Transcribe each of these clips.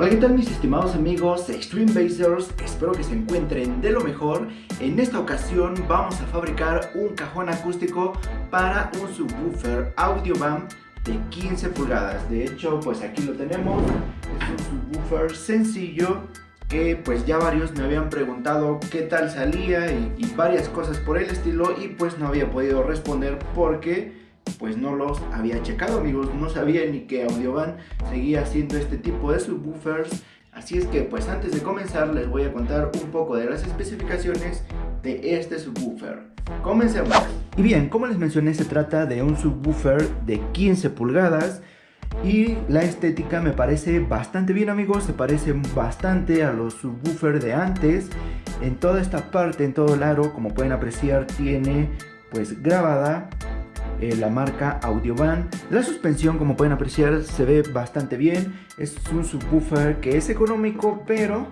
Hola, ¿qué tal mis estimados amigos Extreme Basers? Espero que se encuentren de lo mejor. En esta ocasión vamos a fabricar un cajón acústico para un subwoofer Audiovan de 15 pulgadas. De hecho, pues aquí lo tenemos. Es un subwoofer sencillo que pues ya varios me habían preguntado qué tal salía y varias cosas por el estilo y pues no había podido responder porque pues no los había checado amigos, no sabía ni que Audiovan seguía haciendo este tipo de subwoofers Así es que pues antes de comenzar les voy a contar un poco de las especificaciones de este subwoofer. Comencemos. Y bien, como les mencioné se trata de un subwoofer de 15 pulgadas y la estética me parece bastante bien amigos, se parece bastante a los subwoofers de antes. En toda esta parte, en todo el aro, como pueden apreciar, tiene pues grabada eh, la marca Audiovan. La suspensión, como pueden apreciar, se ve bastante bien. Es un subwoofer que es económico, pero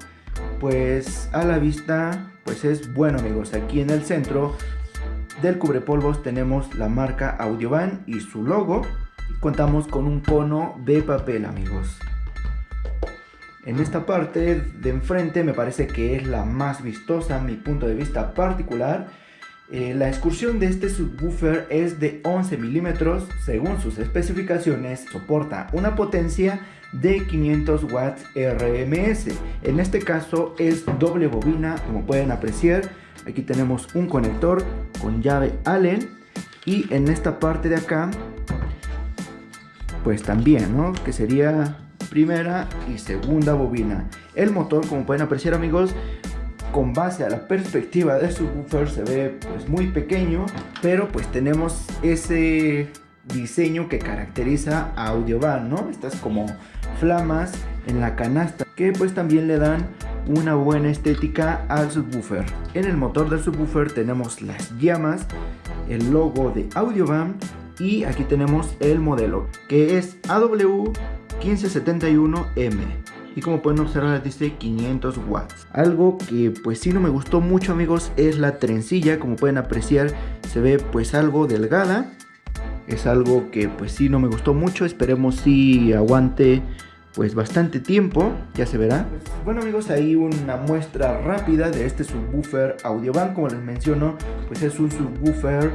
pues a la vista pues es bueno amigos. Aquí en el centro del cubrepolvos tenemos la marca Audiovan y su logo. Contamos con un cono de papel amigos. En esta parte de enfrente me parece que es la más vistosa, mi punto de vista particular eh, la excursión de este subwoofer es de 11 milímetros, según sus especificaciones soporta una potencia de 500 watts RMS. En este caso es doble bobina, como pueden apreciar. Aquí tenemos un conector con llave Allen y en esta parte de acá, pues también, ¿no? Que sería primera y segunda bobina. El motor, como pueden apreciar amigos, con base a la perspectiva de subwoofer se ve pues muy pequeño, pero pues tenemos ese diseño que caracteriza a Audiovan, ¿no? Estas como flamas en la canasta que pues también le dan una buena estética al subwoofer. En el motor del subwoofer tenemos las llamas, el logo de Audiovan y aquí tenemos el modelo que es AW1571M y como pueden observar dice 500 watts. Algo que pues sí no me gustó mucho amigos es la trencilla, como pueden apreciar se ve pues algo delgada. Es algo que pues sí no me gustó mucho, esperemos si aguante pues bastante tiempo, ya se verá. bueno amigos, ahí una muestra rápida de este subwoofer Audiovan, como les menciono, pues es un subwoofer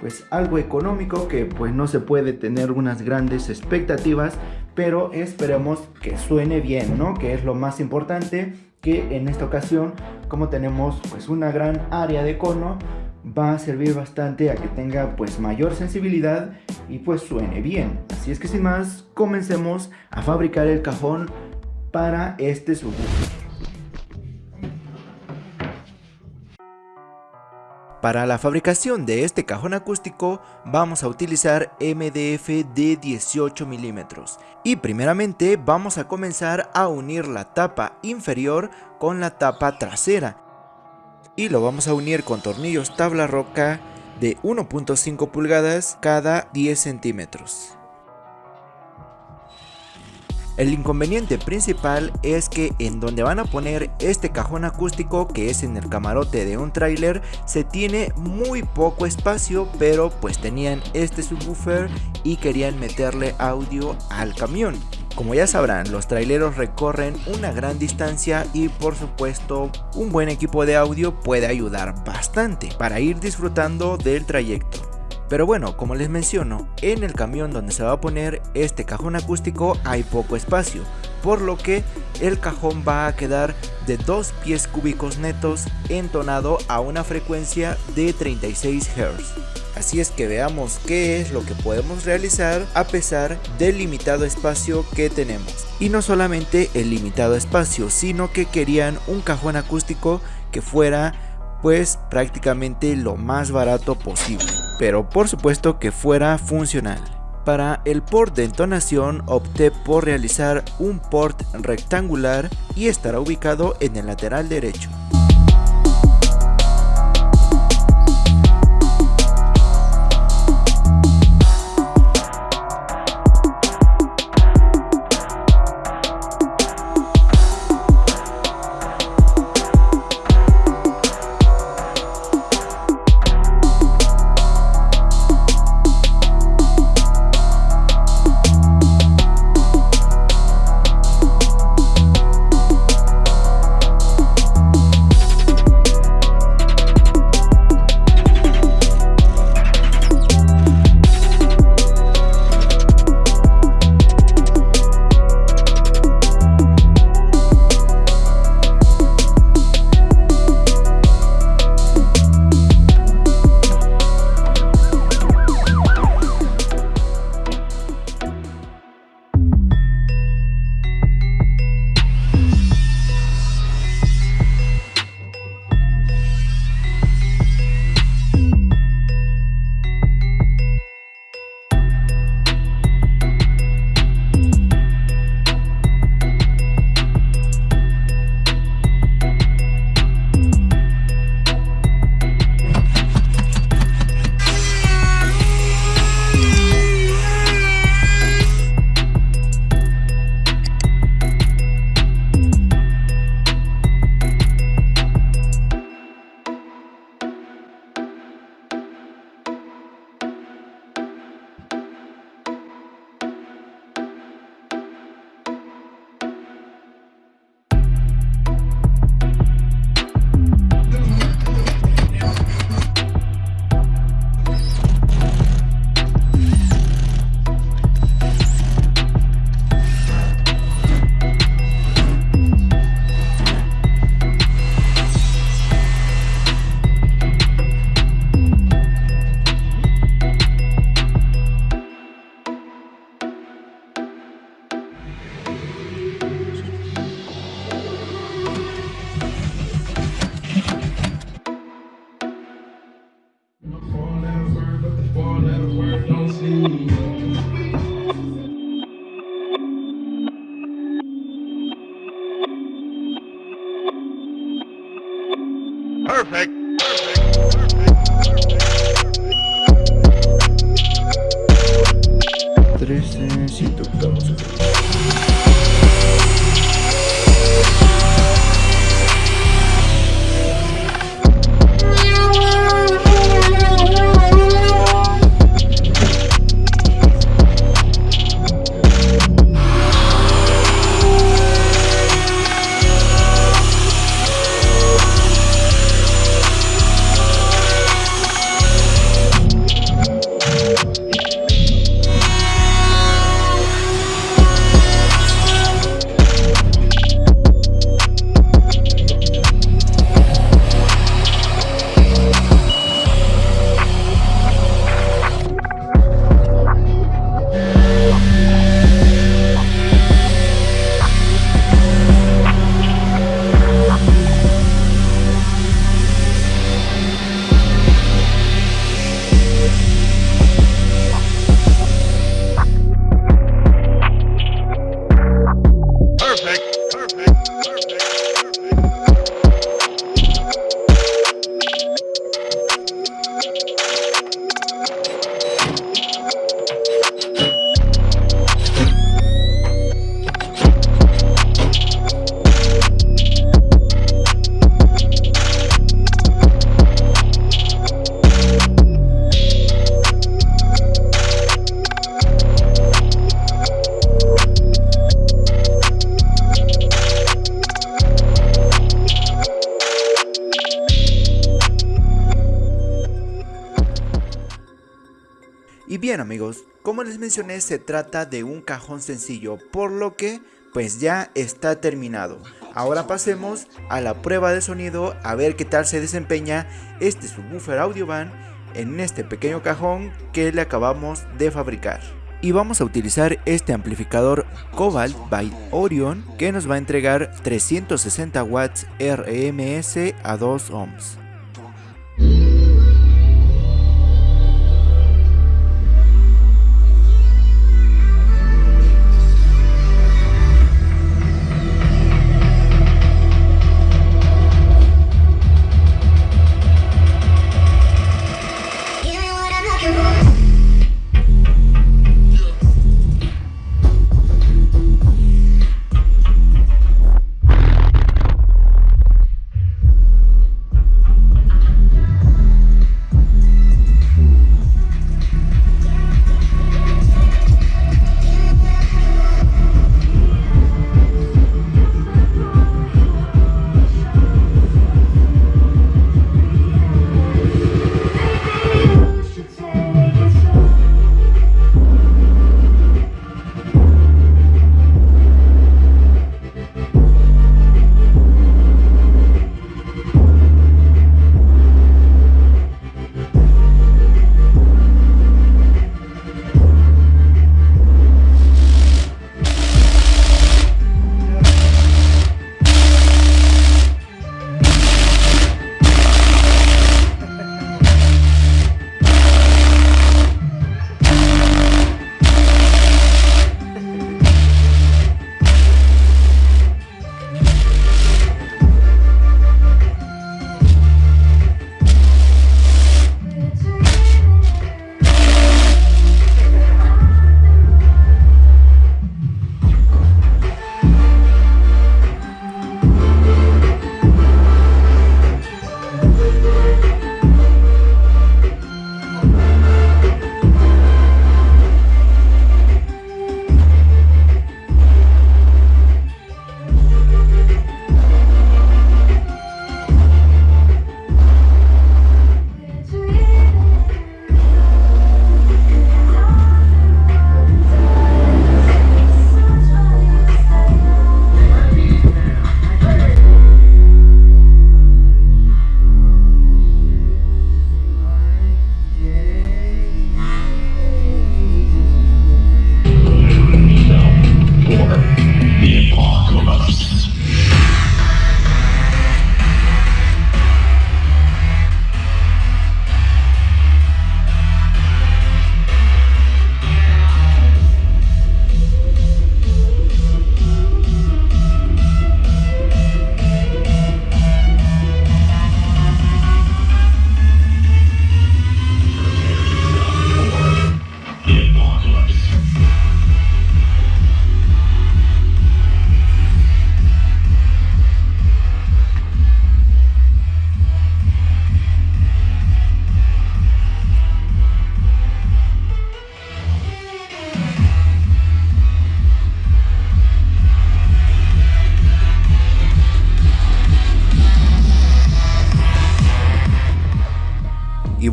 pues algo económico que pues no se puede tener unas grandes expectativas, pero esperemos que suene bien, ¿no? Que es lo más importante, que en esta ocasión, como tenemos pues una gran área de cono, va a servir bastante a que tenga pues mayor sensibilidad y pues suene bien. Así es que sin más, comencemos a fabricar el cajón para este subwoofer. Para la fabricación de este cajón acústico vamos a utilizar MDF de 18 milímetros y primeramente vamos a comenzar a unir la tapa inferior con la tapa trasera y lo vamos a unir con tornillos tabla roca de 1.5 pulgadas cada 10 centímetros. El inconveniente principal es que en donde van a poner este cajón acústico que es en el camarote de un tráiler se tiene muy poco espacio pero pues tenían este subwoofer y querían meterle audio al camión. Como ya sabrán, los traileros recorren una gran distancia y por supuesto un buen equipo de audio puede ayudar bastante para ir disfrutando del trayecto. Pero bueno, como les menciono, en el camión donde se va a poner este cajón acústico hay poco espacio, por lo que el cajón va a quedar de 2 pies cúbicos netos entonado a una frecuencia de 36 Hz. Así es que veamos qué es lo que podemos realizar a pesar del limitado espacio que tenemos. Y no solamente el limitado espacio, sino que querían un cajón acústico que fuera pues prácticamente lo más barato posible, pero por supuesto que fuera funcional. Para el port de entonación opté por realizar un port rectangular y estará ubicado en el lateral derecho. Perfect. Como les mencioné se trata de un cajón sencillo, por lo que pues ya está terminado. Ahora pasemos a la prueba de sonido a ver qué tal se desempeña este subwoofer Audiovan en este pequeño cajón que le acabamos de fabricar. Y vamos a utilizar este amplificador Cobalt by Orion que nos va a entregar 360 watts RMS a 2 ohms.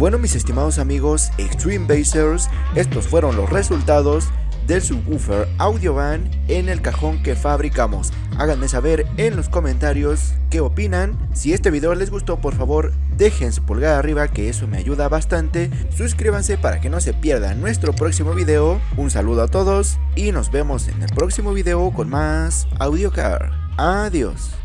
Bueno mis estimados amigos Extreme Basers, estos fueron los resultados del subwoofer Audiovan en el cajón que fabricamos. Háganme saber en los comentarios qué opinan. Si este video les gustó, por favor, dejen su pulgar arriba que eso me ayuda bastante. Suscríbanse para que no se pierdan nuestro próximo video. Un saludo a todos y nos vemos en el próximo video con más AudioCar. Adiós.